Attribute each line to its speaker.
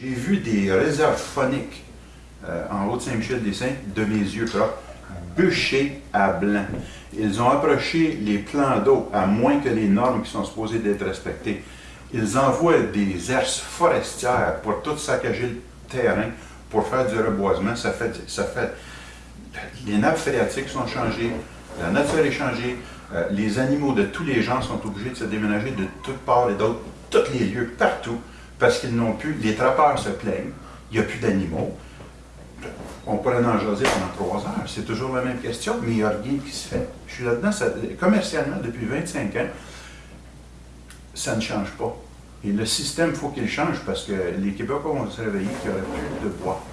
Speaker 1: J'ai vu des réserves phoniques euh, en haut de Saint-Michel-des-Saints de mes yeux propres, bûchées à blanc. Ils ont approché les plans d'eau à moins que les normes qui sont supposées d'être respectées. Ils envoient des herses forestières pour tout saccager le terrain, pour faire du reboisement. Ça fait, ça fait les nappes phréatiques sont changées, la nature est changée, euh, les animaux de tous les gens sont obligés de se déménager de toutes parts et d'autres, tous les lieux, partout, parce qu'ils n'ont plus, les trappeurs se plaignent, il n'y a plus d'animaux. On pourrait en jaser pendant trois heures, c'est toujours la même question, mais il n'y a rien qui se fait. Je suis là-dedans, commercialement, depuis 25 ans, ça ne change pas. Et le système, il faut qu'il change parce que les Québécois vont se réveiller qu'il n'y aurait plus de bois.